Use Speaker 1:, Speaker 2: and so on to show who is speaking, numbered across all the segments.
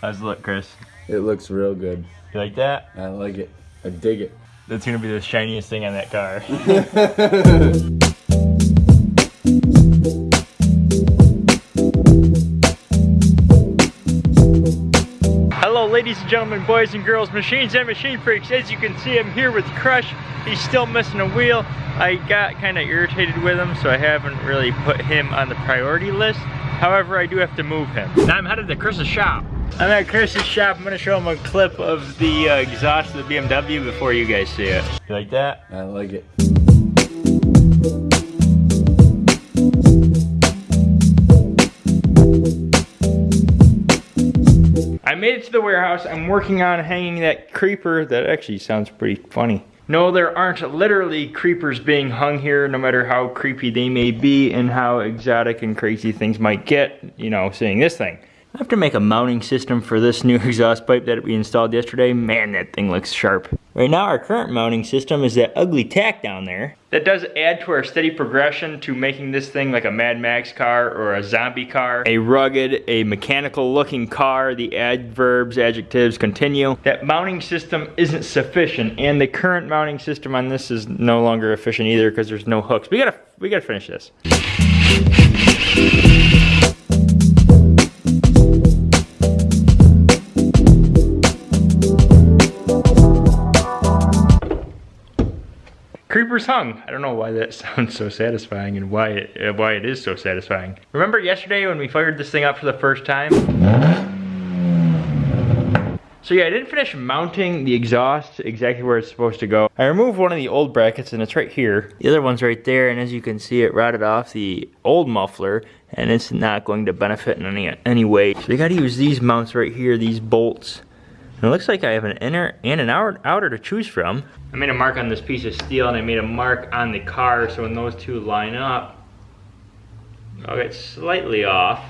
Speaker 1: How's it look, Chris?
Speaker 2: It looks real good.
Speaker 1: You like that?
Speaker 2: I like it. I dig it.
Speaker 1: That's gonna be the shiniest thing on that car. Hello ladies and gentlemen, boys and girls, machines and machine freaks. As you can see, I'm here with Crush. He's still missing a wheel. I got kind of irritated with him, so I haven't really put him on the priority list. However, I do have to move him. Now I'm headed to Chris's shop. I'm at Chris's shop. I'm gonna show him a clip of the uh, exhaust of the BMW before you guys see it. You like that?
Speaker 2: I like it.
Speaker 1: I made it to the warehouse. I'm working on hanging that creeper. That actually sounds pretty funny. No, there aren't literally creepers being hung here, no matter how creepy they may be and how exotic and crazy things might get, you know, seeing this thing. I have to make a mounting system for this new exhaust pipe that we installed yesterday. Man, that thing looks sharp. Right now, our current mounting system is that ugly tack down there. That does add to our steady progression to making this thing like a Mad Max car or a zombie car. A rugged, a mechanical looking car. The adverbs, adjectives continue. That mounting system isn't sufficient and the current mounting system on this is no longer efficient either because there's no hooks. We gotta, we gotta finish this. Creepers hung. I don't know why that sounds so satisfying and why it, uh, why it is so satisfying. Remember yesterday when we fired this thing up for the first time? So yeah, I didn't finish mounting the exhaust exactly where it's supposed to go. I removed one of the old brackets and it's right here. The other one's right there and as you can see it rotted off the old muffler and it's not going to benefit in any, any way. So you gotta use these mounts right here, these bolts. And it looks like I have an inner and an outer, outer to choose from. I made a mark on this piece of steel and I made a mark on the car so when those two line up, I'll get slightly off.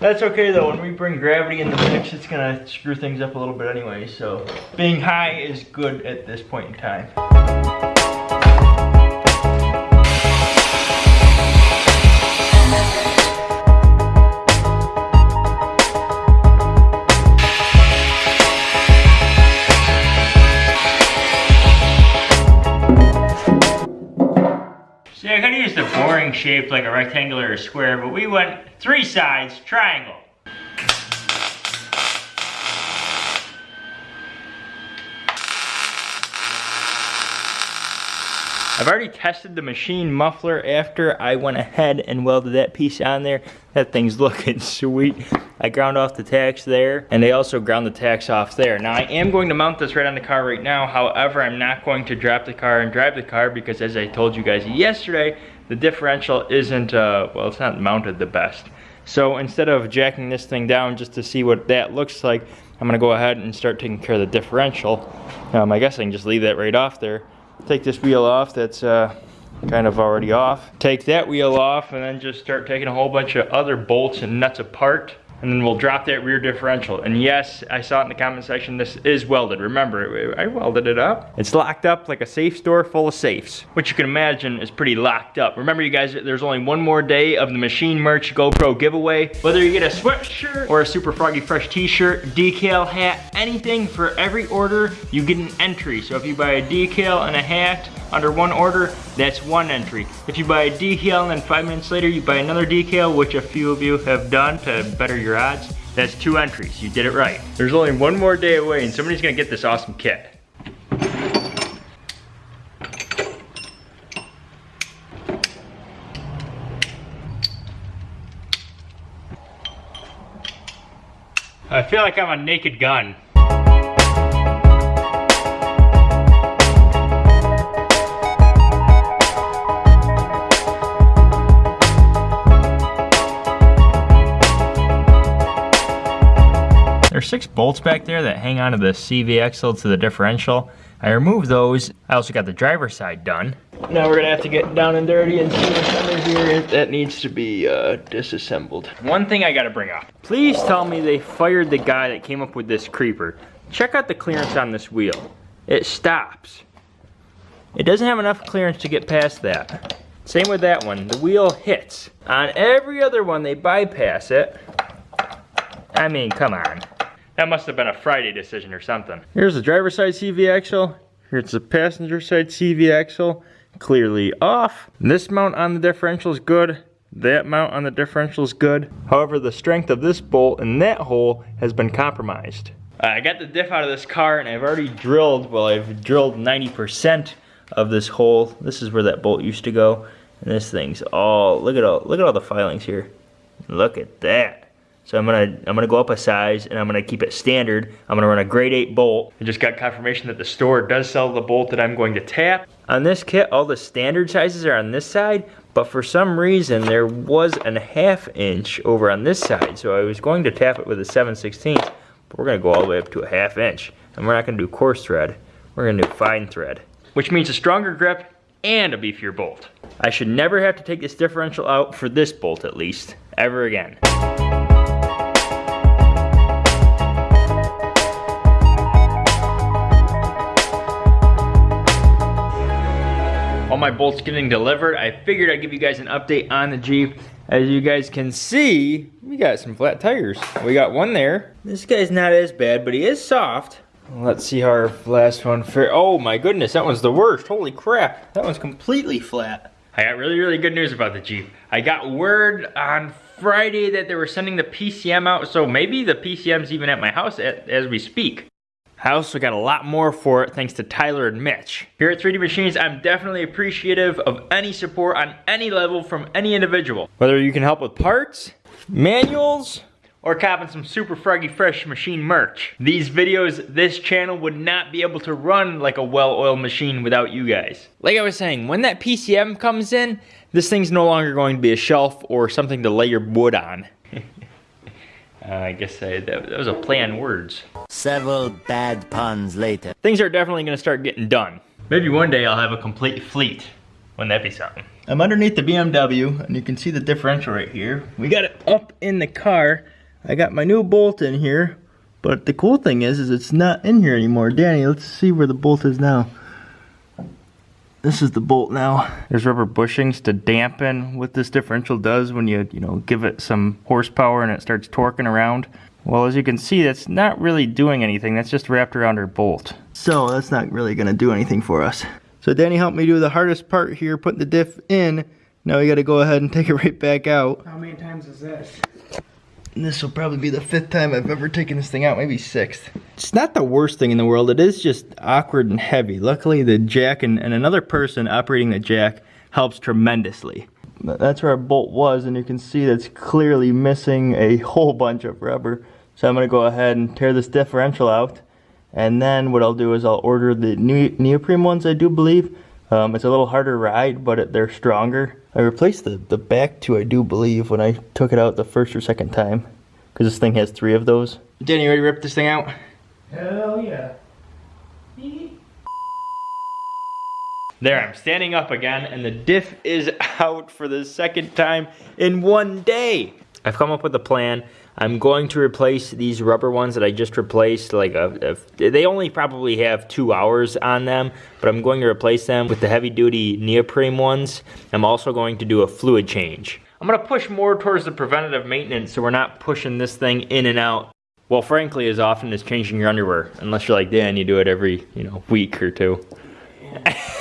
Speaker 1: That's okay though, when we bring gravity in the mix, it's gonna screw things up a little bit anyway, so being high is good at this point in time. The boring shape like a rectangular or square, but we went three sides, triangle. I've already tested the machine muffler after I went ahead and welded that piece on there. That thing's looking sweet. I ground off the tacks there, and they also ground the tacks off there. Now I am going to mount this right on the car right now. However, I'm not going to drop the car and drive the car because as I told you guys yesterday, the differential isn't, uh, well, it's not mounted the best. So instead of jacking this thing down just to see what that looks like, I'm gonna go ahead and start taking care of the differential. Um, I guess I can just leave that right off there. Take this wheel off that's uh, kind of already off. Take that wheel off and then just start taking a whole bunch of other bolts and nuts apart and then we'll drop that rear differential. And yes, I saw it in the comment section, this is welded. Remember, I welded it up. It's locked up like a safe store full of safes, which you can imagine is pretty locked up. Remember you guys, there's only one more day of the Machine Merch GoPro giveaway. Whether you get a sweatshirt or a Super Froggy Fresh t-shirt, decal, hat, anything for every order, you get an entry. So if you buy a decal and a hat, under one order, that's one entry. If you buy a decal and then five minutes later you buy another decal, which a few of you have done to better your odds, that's two entries. You did it right. There's only one more day away and somebody's gonna get this awesome kit. I feel like I'm a naked gun. There's six bolts back there that hang onto the CV axle to the differential. I removed those. I also got the driver's side done. Now we're gonna have to get down and dirty and see what's under here that needs to be uh, disassembled. One thing I gotta bring up. Please tell me they fired the guy that came up with this creeper. Check out the clearance on this wheel. It stops. It doesn't have enough clearance to get past that. Same with that one, the wheel hits. On every other one, they bypass it. I mean, come on. That must have been a Friday decision or something. Here's the driver's side CV axle. Here's the passenger side CV axle. Clearly off. This mount on the differential is good. That mount on the differential is good. However, the strength of this bolt in that hole has been compromised. Uh, I got the diff out of this car and I've already drilled, well I've drilled 90% of this hole. This is where that bolt used to go. And this thing's all, look at all, look at all the filings here. Look at that. So I'm gonna I'm gonna go up a size and I'm gonna keep it standard. I'm gonna run a grade 8 bolt. I just got confirmation that the store does sell the bolt that I'm going to tap. On this kit, all the standard sizes are on this side, but for some reason there was a half inch over on this side. So I was going to tap it with a 7 16 but we're gonna go all the way up to a half inch. And we're not gonna do coarse thread, we're gonna do fine thread. Which means a stronger grip and a beefier bolt. I should never have to take this differential out for this bolt at least, ever again. My bolts getting delivered. I figured I'd give you guys an update on the Jeep. As you guys can see, we got some flat tires. We got one there. This guy's not as bad, but he is soft. Let's see how our last one fared. Oh my goodness, that one's the worst. Holy crap, that one's completely flat. I got really, really good news about the Jeep. I got word on Friday that they were sending the PCM out, so maybe the PCM's even at my house at, as we speak. I also got a lot more for it thanks to Tyler and Mitch. Here at 3D Machines, I'm definitely appreciative of any support on any level from any individual. Whether you can help with parts, manuals, or copping some super froggy fresh machine merch. These videos, this channel would not be able to run like a well-oiled machine without you guys. Like I was saying, when that PCM comes in, this thing's no longer going to be a shelf or something to lay your wood on. Uh, I guess I, that, that was a play on words.
Speaker 3: Several bad puns later.
Speaker 1: Things are definitely going to start getting done. Maybe one day I'll have a complete fleet. Wouldn't that be something? I'm underneath the BMW, and you can see the differential right here. We got it up in the car. I got my new bolt in here, but the cool thing is, is it's not in here anymore. Danny, let's see where the bolt is now. This is the bolt now. There's rubber bushings to dampen what this differential does when you, you know, give it some horsepower and it starts torquing around. Well, as you can see, that's not really doing anything. That's just wrapped around our bolt. So that's not really gonna do anything for us. So Danny helped me do the hardest part here, putting the diff in. Now we gotta go ahead and take it right back out.
Speaker 4: How many times is this?
Speaker 1: And this will probably be the fifth time I've ever taken this thing out, maybe sixth. It's not the worst thing in the world, it is just awkward and heavy. Luckily the jack and, and another person operating the jack helps tremendously. That's where our bolt was and you can see that's clearly missing a whole bunch of rubber. So I'm gonna go ahead and tear this differential out. And then what I'll do is I'll order the new neoprene ones I do believe. Um, it's a little harder ride, but it, they're stronger. I replaced the, the back two, I do believe, when I took it out the first or second time. Because this thing has three of those. Danny, you ready to rip this thing out?
Speaker 4: Hell yeah.
Speaker 1: There, I'm standing up again, and the diff is out for the second time in one day. I've come up with a plan. I'm going to replace these rubber ones that I just replaced. Like a, a, They only probably have two hours on them, but I'm going to replace them with the heavy duty neoprene ones. I'm also going to do a fluid change. I'm gonna push more towards the preventative maintenance so we're not pushing this thing in and out. Well, frankly, as often as changing your underwear, unless you're like Dan, you do it every, you know, week or two.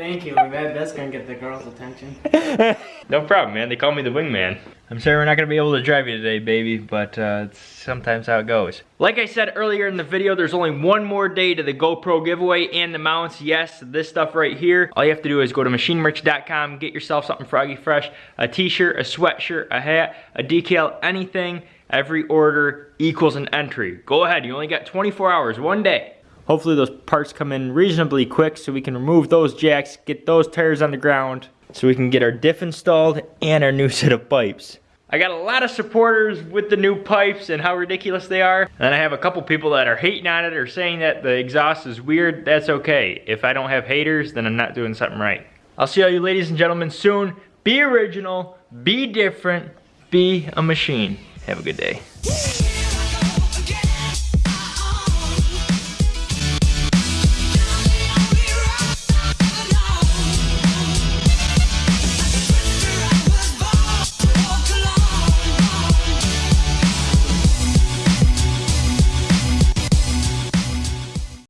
Speaker 4: Thank you. That, that's gonna get the girls' attention.
Speaker 1: no problem, man. They call me the wingman. I'm sorry we're not gonna be able to drive you today, baby, but uh, it's sometimes how it goes. Like I said earlier in the video, there's only one more day to the GoPro giveaway and the mounts. Yes, this stuff right here. All you have to do is go to machinemerch.com, get yourself something froggy fresh, a t-shirt, a sweatshirt, a hat, a decal, anything. Every order equals an entry. Go ahead, you only got 24 hours, one day. Hopefully those parts come in reasonably quick so we can remove those jacks, get those tires on the ground, so we can get our diff installed and our new set of pipes. I got a lot of supporters with the new pipes and how ridiculous they are. And I have a couple people that are hating on it or saying that the exhaust is weird. That's okay. If I don't have haters, then I'm not doing something right. I'll see all you ladies and gentlemen soon. Be original, be different, be a machine. Have a good day.